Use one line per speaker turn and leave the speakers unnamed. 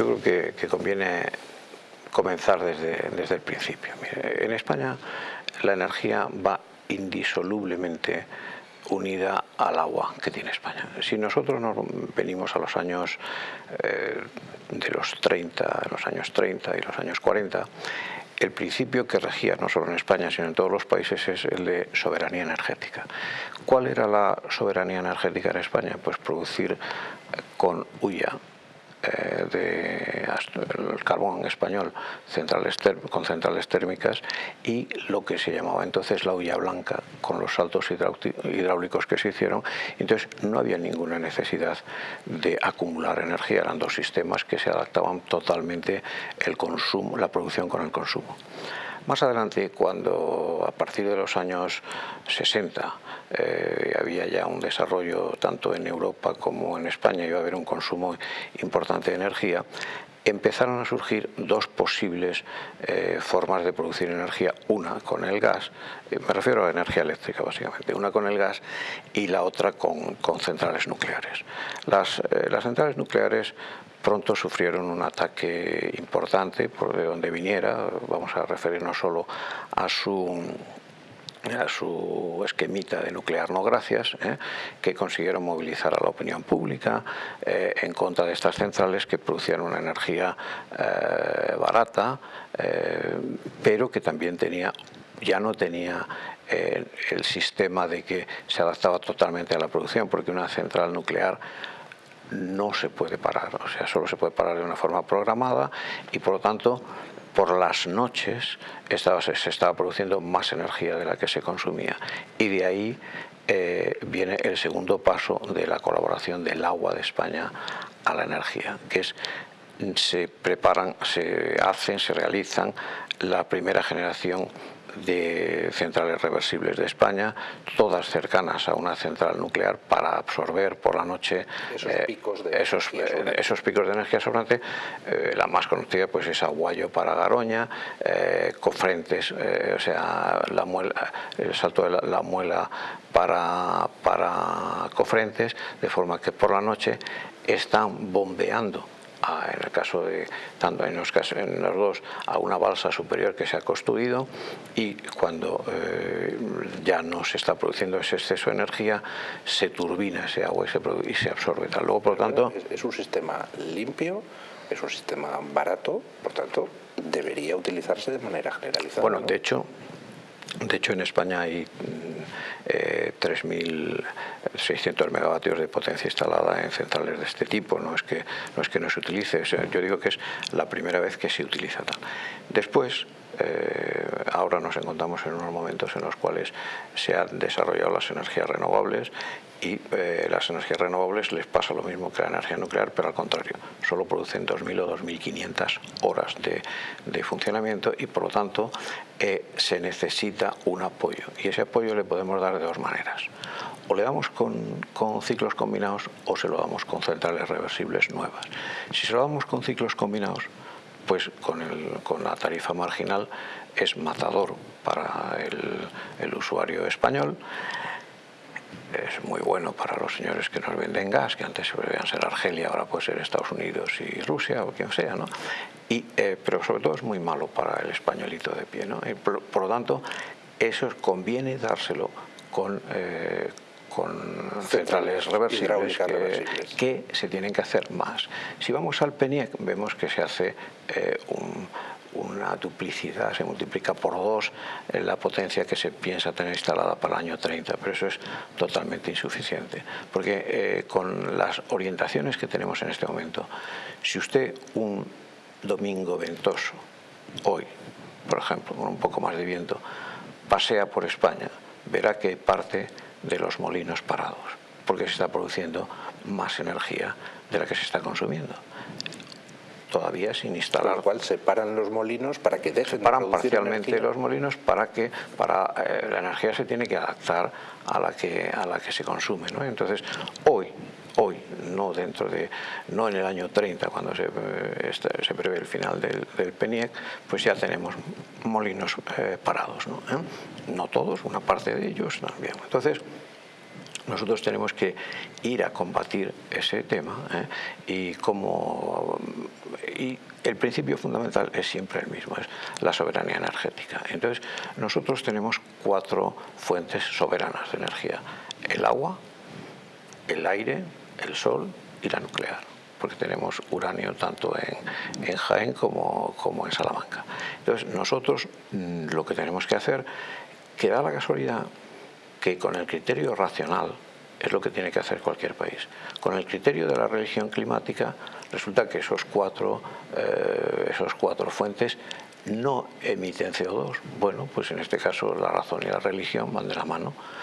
yo creo que, conviene comenzar desde, el principio. En España la energía va indisolublemente unida al agua que tiene España. Si nosotros nos venimos a los años eh, de los 30, los años 30 y los años 40, el principio que regía no solo en España sino en todos los países es el de soberanía energética. ¿Cuál era la soberanía energética en España? Pues producir con huya eh, de carbón español centrales con centrales térmicas y lo que se llamaba entonces la hulla blanca con los saltos hidráulicos que se hicieron. Entonces no había ninguna necesidad de acumular energía eran dos sistemas que se adaptaban totalmente el consumo la producción con el consumo más adelante, cuando a partir de los años 60 eh, había ya un desarrollo tanto en Europa como en España, iba a haber un consumo importante de energía, empezaron a surgir dos posibles eh, formas de producir energía, una con el gas, eh, me refiero a energía eléctrica básicamente, una con el gas y la otra con, centrales nucleares. Las, las centrales nucleares pronto sufrieron un ataque importante por de donde viniera, vamos a referirnos solo a su a su esquemita de nuclear no gracias, ¿eh? que consiguieron movilizar a la opinión pública eh, en contra de estas centrales que producían una energía eh, barata, pero que también tenía, ya no tenía el sistema de que se adaptaba totalmente a la producción, porque una central nuclear no se puede parar, o sea, solo se puede parar de una forma programada y por lo tanto por las noches estaba, se, estaba produciendo más energía de la que se consumía. Y de ahí eh, viene el segundo paso de la colaboración del agua de España a la energía, que es se preparan, se hacen, se realizan la primera generación de centrales reversibles de España, todas cercanas a una central nuclear para absorber por la noche
esos, eh, picos, de
esos, eh, esos, picos de energía sobrante. Eh, la más conocida pues es Aguayo para Garoña, Cofrentes, o sea, la muela, el salto de la, muela para, para Cofrentes, de forma que por la noche están bombeando en el caso de, tanto en los, casos, en los dos, a una balsa superior que se ha construido y cuando eh, ya no se está produciendo ese exceso de energía, se turbina ese agua y se, y se absorbe. Luego, por lo tanto...
Es un sistema limpio, es un sistema barato, por tanto, debería utilizarse de manera generalizada.
Bueno, de hecho, de hecho, en España hay eh, 3.600 megavatios de potencia instalada en centrales de este tipo. No es que no, es que no se utilice, yo digo que es la primera vez que se utiliza tal. Después, eh, ahora nos encontramos en unos momentos en los cuales se han desarrollado las energías renovables y eh, las energías renovables les pasa lo mismo que la energía nuclear, pero al contrario, solo producen 2.000 o 2.500 horas de, de, funcionamiento y por lo tanto eh, se necesita un apoyo y ese apoyo le podemos dar de dos maneras. O le damos con, con ciclos combinados o se lo damos con centrales reversibles nuevas. Si se lo damos con ciclos combinados, pues con, el, con la tarifa marginal es matador para el, el usuario español es muy bueno para los señores que nos venden gas, que antes debían ser Argelia, ahora puede ser Estados Unidos y Rusia o quien sea, ¿no? Y, eh, pero sobre todo es muy malo para el españolito de pie, ¿no? por, lo tanto, eso conviene dárselo con, eh, con centrales reversibles que, se tienen que hacer más. Si vamos al PENIEC vemos que se hace eh, un una duplicidad, se multiplica por dos la potencia que se piensa tener instalada para el año 30, pero eso es totalmente insuficiente, porque eh, con las orientaciones que tenemos en este momento, si usted un domingo ventoso, hoy, por ejemplo, con un poco más de viento, pasea por España, verá que parte de los molinos parados, porque se está produciendo más energía de la que se está consumiendo todavía sin instalar. Con
lo cual separan los molinos para que dejen
separan parcialmente los molinos para que para eh, la energía se tiene que adaptar a la que a la que se consume, ¿no? Entonces hoy hoy, no dentro de, no en el año 30 cuando se, eh, se prevé el final del, del, PENIEC, pues ya tenemos molinos eh, parados, ¿no? no todos, una parte de ellos también. Entonces, nosotros tenemos que ir a combatir ese tema ¿eh? y como y el principio fundamental es siempre el mismo, es la soberanía energética. Entonces, nosotros tenemos cuatro fuentes soberanas de energía. El agua, el aire, el sol y la nuclear porque tenemos uranio tanto en, en Jaén como, como, en Salamanca. Entonces nosotros mm, lo que tenemos que hacer, que da la casualidad que con el criterio racional es lo que tiene que hacer cualquier país. Con el criterio de la religión climática resulta que esos cuatro, eh, esos cuatro fuentes no emiten CO2. Bueno, pues en este caso la razón y la religión van de la mano.